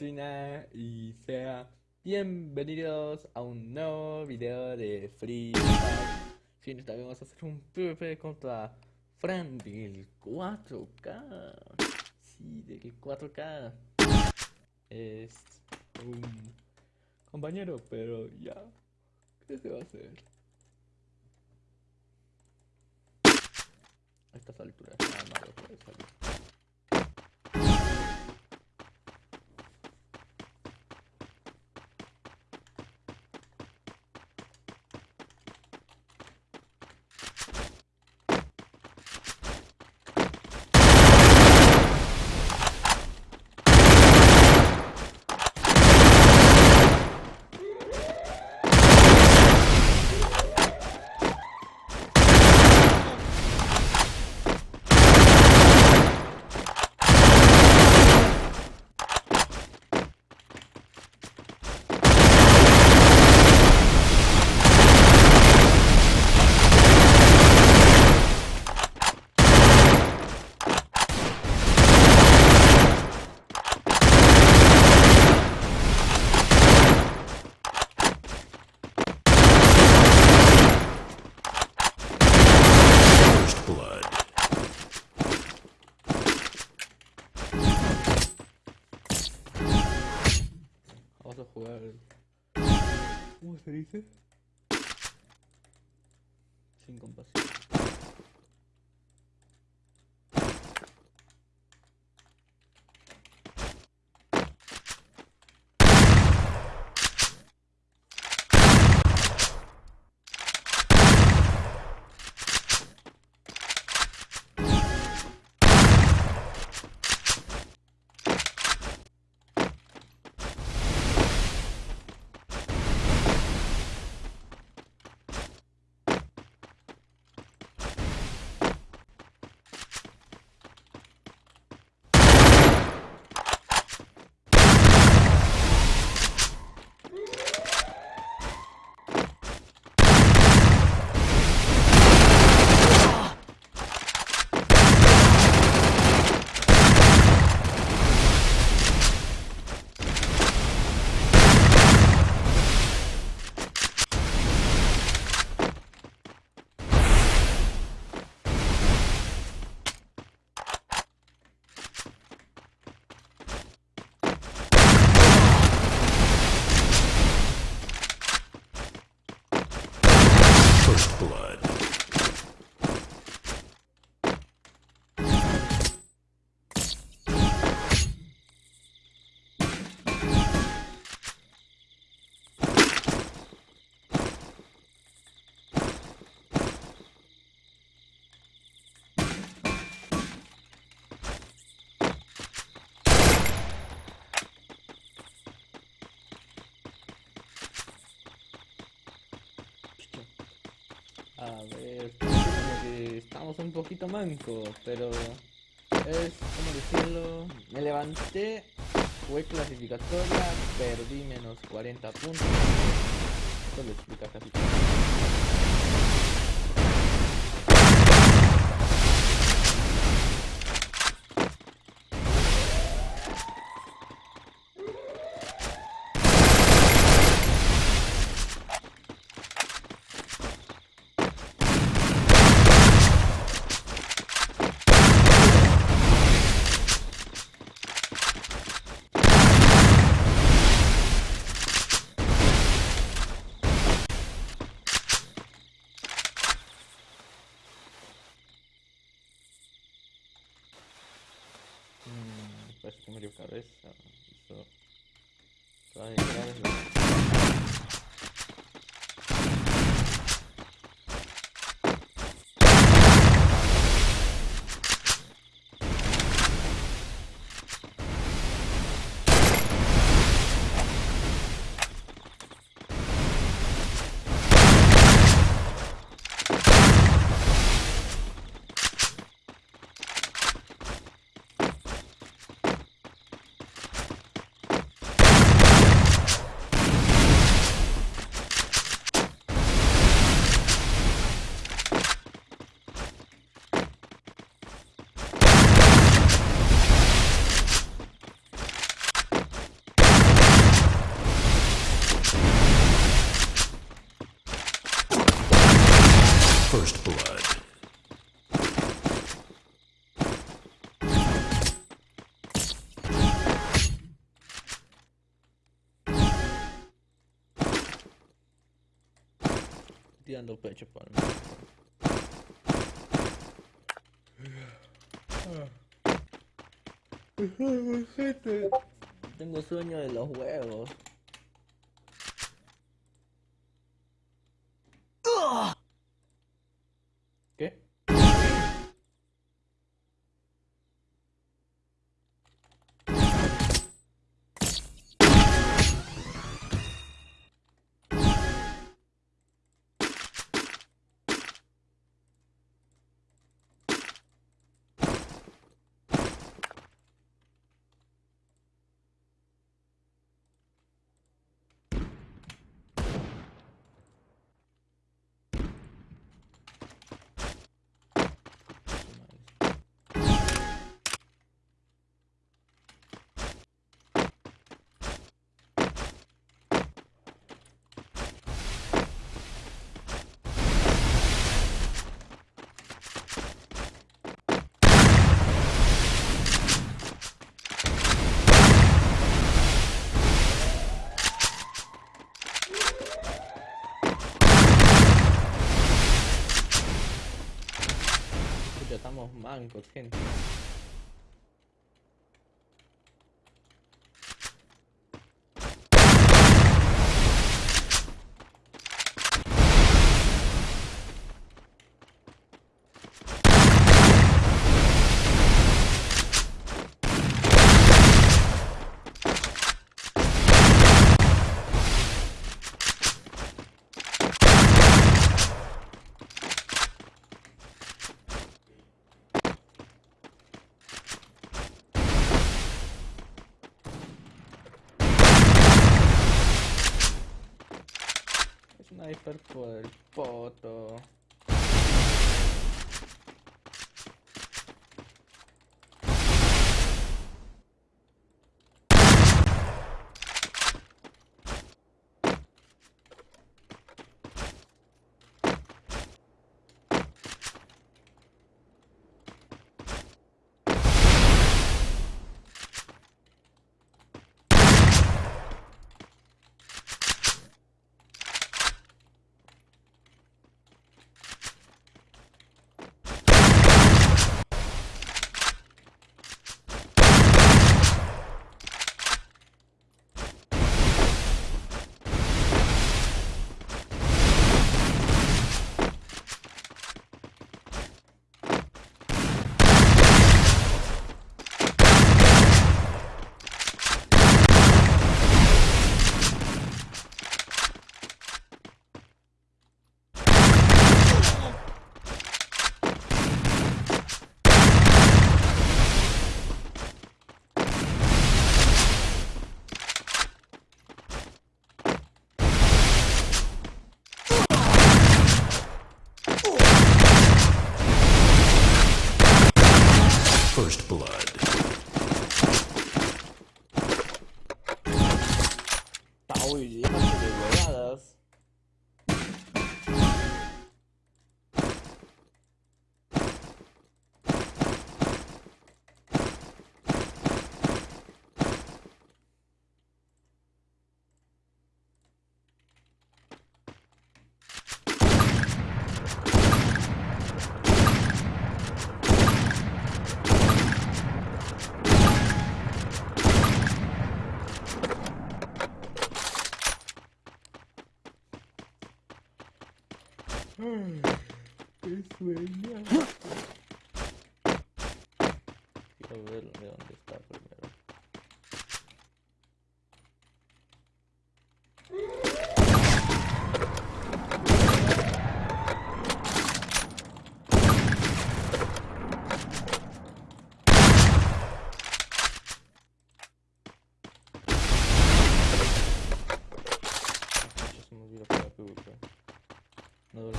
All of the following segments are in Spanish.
Y sea bienvenidos a un nuevo video de Free Fire. Sí, esta vez vamos a hacer un PvP contra Fran del 4K. Sí, del 4K. Es un compañero, pero ya, ¿qué se va a hacer? A estas alturas, nada malo puede salir. First blood. Vamos a jugar. ¿Cómo se dice? Sin compasión. A ver, como que estamos un poquito mancos, pero es como decirlo. Me levanté, fue clasificatoria, perdí menos 40 puntos. Eso lo explica casi todo. Tirando pecho por mí. Gente, tengo sueño de los huevos. Mancos, gente. Sniper por el poto. Qué sueño. Quiero ver de dónde está primero. Pucha, se me olvidó para PvP. No duele.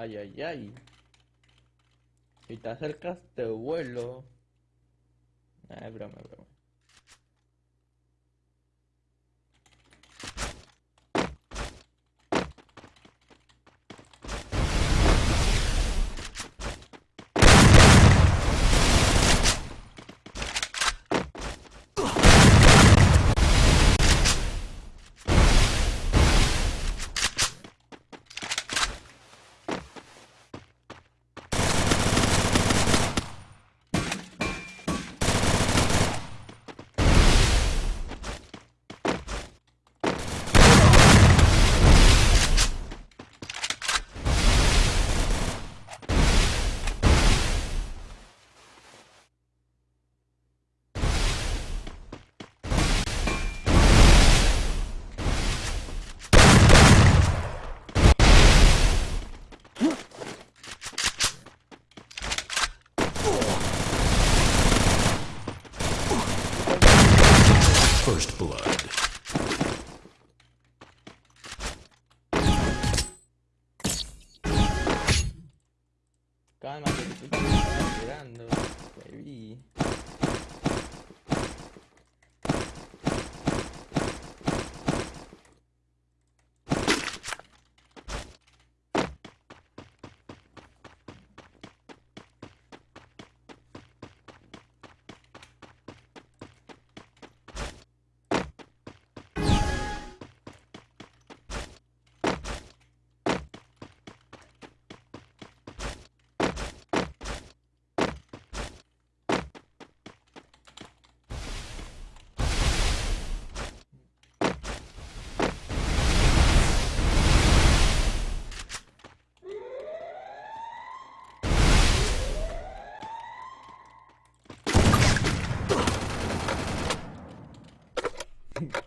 Ay, ay, ay. Si te acercas, te vuelo. Ah, es broma, broma.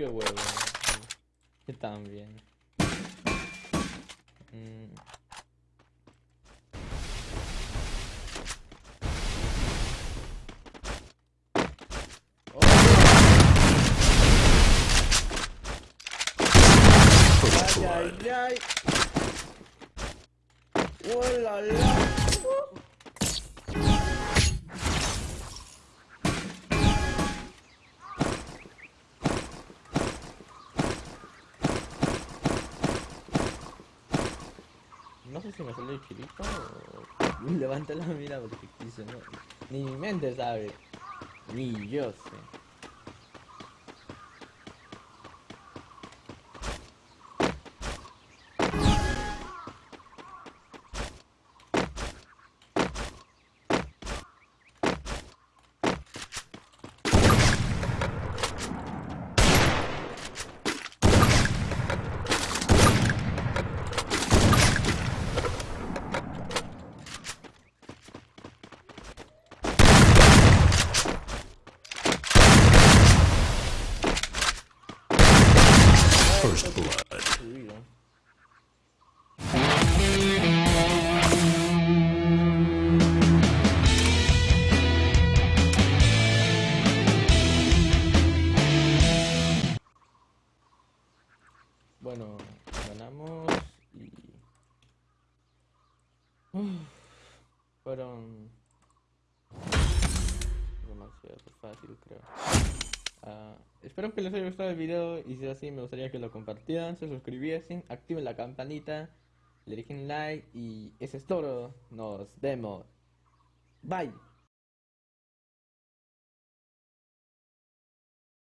Qué huevo. Que tan bien. Mm. Ay, ay, ay. ¡Oh, la, la! No sé si me salió el chilito o... Levanta la mira porque quise, ¿no? Ni mi mente sabe. Ni yo sé. Bueno, ganamos y... Uf, fueron demasiado fácil creo. Ah, espero que les haya gustado el video y si es así me gustaría que lo compartieran, se suscribiesen, activen la campanita, le dejen like y eso es todo. Nos vemos. Bye.